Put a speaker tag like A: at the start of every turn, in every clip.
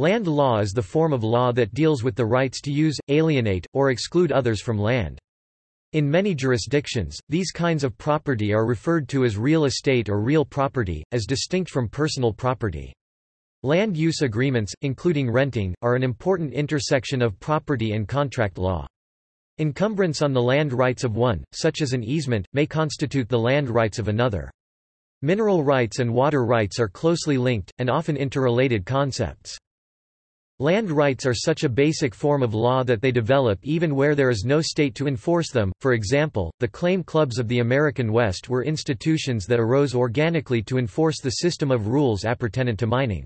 A: Land law is the form of law that deals with the rights to use, alienate, or exclude others from land. In many jurisdictions, these kinds of property are referred to as real estate or real property, as distinct from personal property. Land use agreements, including renting, are an important intersection of property and contract law. Encumbrance on the land rights of one, such as an easement, may constitute the land rights of another. Mineral rights and water rights are closely linked, and often interrelated concepts. Land rights are such a basic form of law that they develop even where there is no state to enforce them. For example, the claim clubs of the American West were institutions that arose organically to enforce the system of rules appertinent to mining.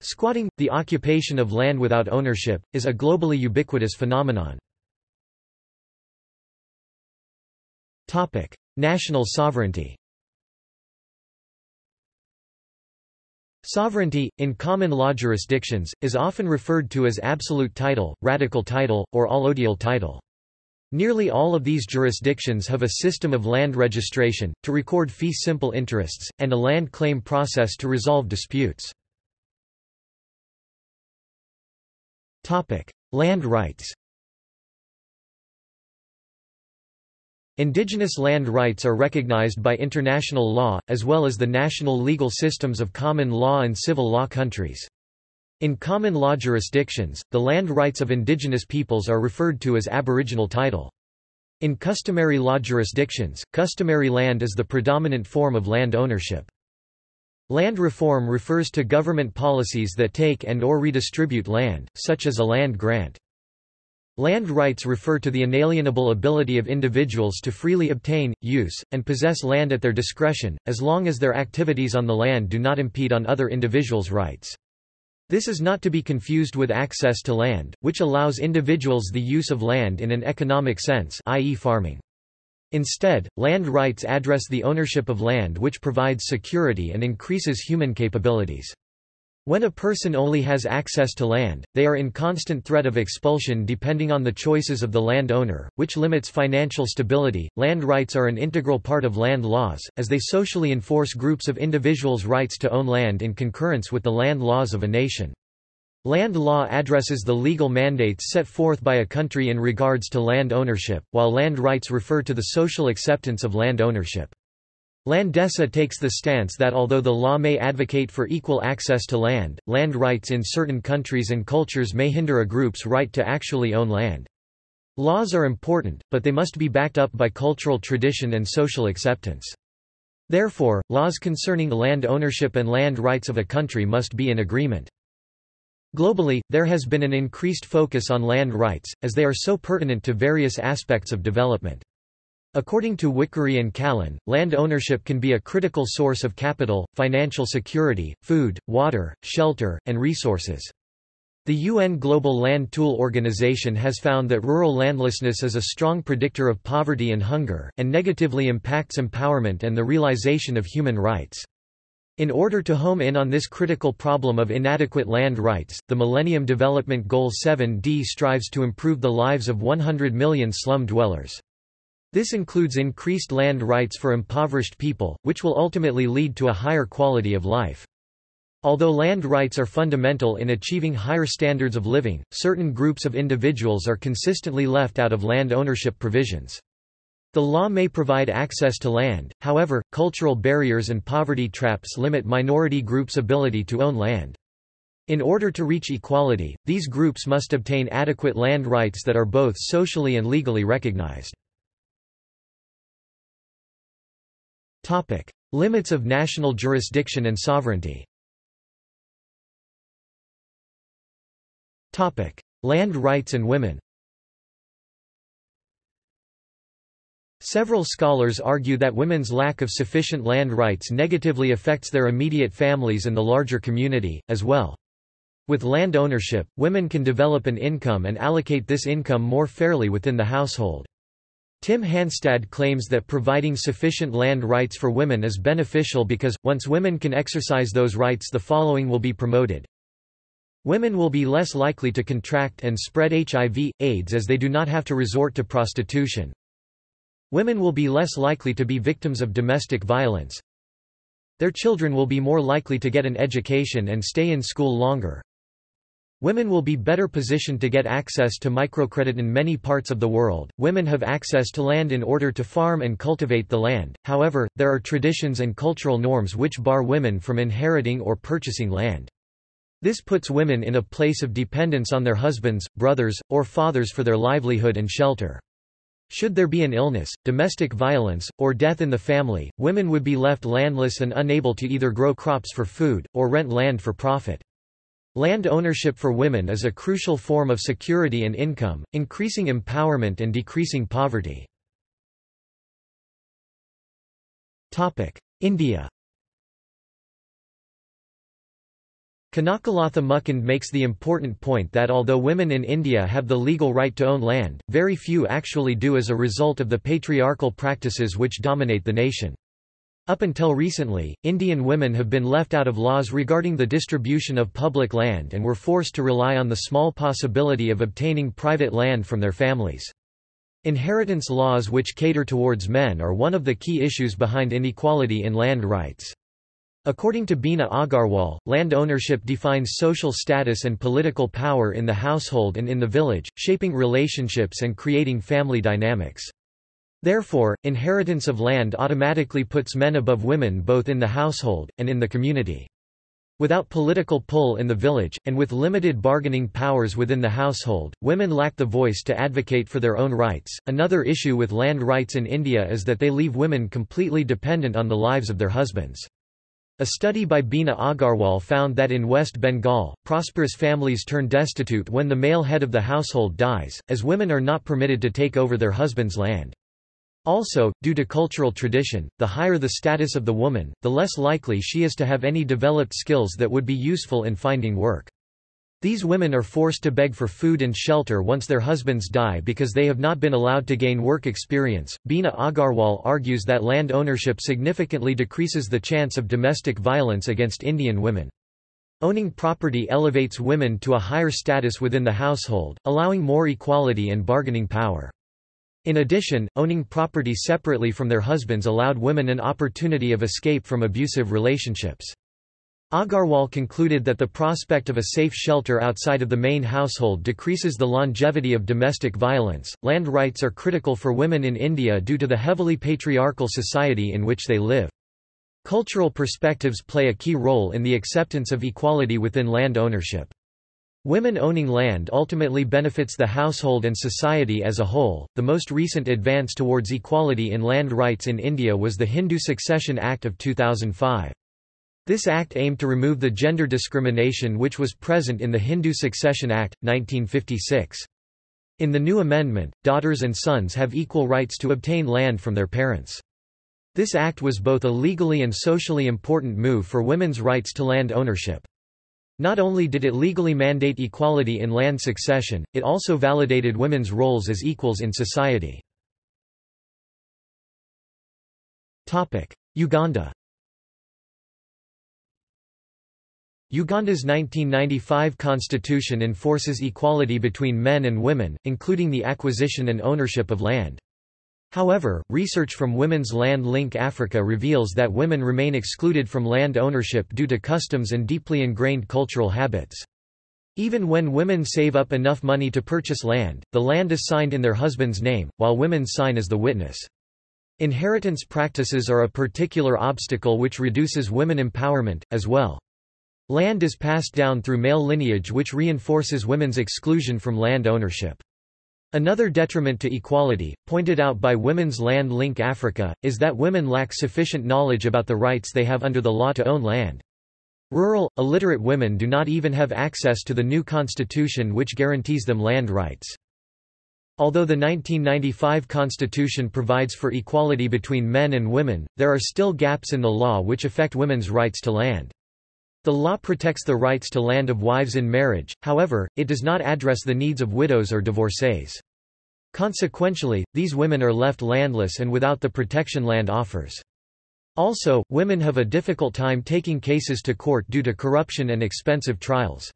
A: Squatting, the occupation of land without ownership, is a globally ubiquitous phenomenon. Topic: National sovereignty. Sovereignty, in common law jurisdictions, is often referred to as absolute title, radical title, or allodial title. Nearly all of these jurisdictions have a system of land registration, to record fee simple interests, and a land claim process to resolve disputes. Land rights Indigenous land rights are recognized by international law, as well as the national legal systems of common law and civil law countries. In common law jurisdictions, the land rights of indigenous peoples are referred to as aboriginal title. In customary law jurisdictions, customary land is the predominant form of land ownership. Land reform refers to government policies that take and or redistribute land, such as a land grant. Land rights refer to the inalienable ability of individuals to freely obtain, use, and possess land at their discretion, as long as their activities on the land do not impede on other individuals' rights. This is not to be confused with access to land, which allows individuals the use of land in an economic sense i.e. farming. Instead, land rights address the ownership of land which provides security and increases human capabilities. When a person only has access to land, they are in constant threat of expulsion depending on the choices of the land owner, which limits financial stability. Land rights are an integral part of land laws, as they socially enforce groups of individuals' rights to own land in concurrence with the land laws of a nation. Land law addresses the legal mandates set forth by a country in regards to land ownership, while land rights refer to the social acceptance of land ownership. Landesa takes the stance that although the law may advocate for equal access to land, land rights in certain countries and cultures may hinder a group's right to actually own land. Laws are important, but they must be backed up by cultural tradition and social acceptance. Therefore, laws concerning land ownership and land rights of a country must be in agreement. Globally, there has been an increased focus on land rights, as they are so pertinent to various aspects of development. According to Wickeri and Kalhan, land ownership can be a critical source of capital, financial security, food, water, shelter, and resources. The UN Global Land Tool Organization has found that rural landlessness is a strong predictor of poverty and hunger, and negatively impacts empowerment and the realization of human rights. In order to home in on this critical problem of inadequate land rights, the Millennium Development Goal 7d strives to improve the lives of 100 million slum dwellers. This includes increased land rights for impoverished people, which will ultimately lead to a higher quality of life. Although land rights are fundamental in achieving higher standards of living, certain groups of individuals are consistently left out of land ownership provisions. The law may provide access to land, however, cultural barriers and poverty traps limit minority groups' ability to own land. In order to reach equality, these groups must obtain adequate land rights that are both socially and legally recognized. Topic: Limits of national jurisdiction and sovereignty. Topic: Land rights and women. Several scholars argue that women's lack of sufficient land rights negatively affects their immediate families and the larger community, as well. With land ownership, women can develop an income and allocate this income more fairly within the household. Tim Hanstad claims that providing sufficient land rights for women is beneficial because, once women can exercise those rights the following will be promoted. Women will be less likely to contract and spread HIV, AIDS as they do not have to resort to prostitution. Women will be less likely to be victims of domestic violence. Their children will be more likely to get an education and stay in school longer. Women will be better positioned to get access to microcredit in many parts of the world. Women have access to land in order to farm and cultivate the land, however, there are traditions and cultural norms which bar women from inheriting or purchasing land. This puts women in a place of dependence on their husbands, brothers, or fathers for their livelihood and shelter. Should there be an illness, domestic violence, or death in the family, women would be left landless and unable to either grow crops for food, or rent land for profit. Land ownership for women is a crucial form of security and income, increasing empowerment and decreasing poverty. India Kanakalatha Mukund makes the important point that although women in India have the legal right to own land, very few actually do as a result of the patriarchal practices which dominate the nation. Up until recently, Indian women have been left out of laws regarding the distribution of public land and were forced to rely on the small possibility of obtaining private land from their families. Inheritance laws which cater towards men are one of the key issues behind inequality in land rights. According to Bina Agarwal, land ownership defines social status and political power in the household and in the village, shaping relationships and creating family dynamics. Therefore, inheritance of land automatically puts men above women both in the household, and in the community. Without political pull in the village, and with limited bargaining powers within the household, women lack the voice to advocate for their own rights. Another issue with land rights in India is that they leave women completely dependent on the lives of their husbands. A study by Bina Agarwal found that in West Bengal, prosperous families turn destitute when the male head of the household dies, as women are not permitted to take over their husband's land. Also, due to cultural tradition, the higher the status of the woman, the less likely she is to have any developed skills that would be useful in finding work. These women are forced to beg for food and shelter once their husbands die because they have not been allowed to gain work experience. Bina Agarwal argues that land ownership significantly decreases the chance of domestic violence against Indian women. Owning property elevates women to a higher status within the household, allowing more equality and bargaining power. In addition, owning property separately from their husbands allowed women an opportunity of escape from abusive relationships. Agarwal concluded that the prospect of a safe shelter outside of the main household decreases the longevity of domestic violence. Land rights are critical for women in India due to the heavily patriarchal society in which they live. Cultural perspectives play a key role in the acceptance of equality within land ownership. Women owning land ultimately benefits the household and society as a whole. The most recent advance towards equality in land rights in India was the Hindu Succession Act of 2005. This act aimed to remove the gender discrimination which was present in the Hindu Succession Act, 1956. In the new amendment, daughters and sons have equal rights to obtain land from their parents. This act was both a legally and socially important move for women's rights to land ownership. Not only did it legally mandate equality in land succession, it also validated women's roles as equals in society. Uganda Uganda's 1995 constitution enforces equality between men and women, including the acquisition and ownership of land. However, research from Women's Land Link Africa reveals that women remain excluded from land ownership due to customs and deeply ingrained cultural habits. Even when women save up enough money to purchase land, the land is signed in their husband's name, while women sign as the witness. Inheritance practices are a particular obstacle which reduces women empowerment, as well. Land is passed down through male lineage which reinforces women's exclusion from land ownership. Another detriment to equality, pointed out by Women's Land Link Africa, is that women lack sufficient knowledge about the rights they have under the law to own land. Rural, illiterate women do not even have access to the new constitution which guarantees them land rights. Although the 1995 constitution provides for equality between men and women, there are still gaps in the law which affect women's rights to land. The law protects the rights to land of wives in marriage, however, it does not address the needs of widows or divorcees. Consequentially, these women are left landless and without the protection land offers. Also, women have a difficult time taking cases to court due to corruption and expensive trials.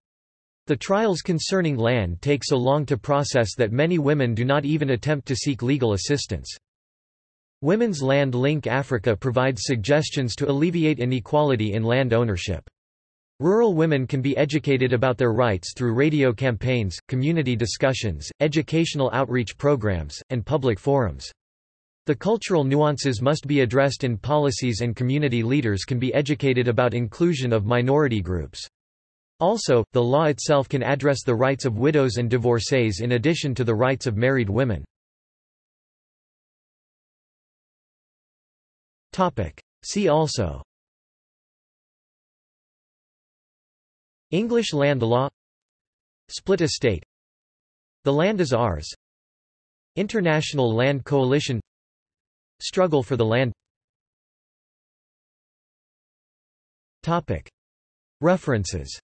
A: The trials concerning land take so long to process that many women do not even attempt to seek legal assistance. Women's Land Link Africa provides suggestions to alleviate inequality in land ownership. Rural women can be educated about their rights through radio campaigns, community discussions, educational outreach programs, and public forums. The cultural nuances must be addressed in policies and community leaders can be educated about inclusion of minority groups. Also, the law itself can address the rights of widows and divorcees in addition to the rights of married women. See also English land law. Split estate. The land is ours. International Land Coalition. Struggle for the land. References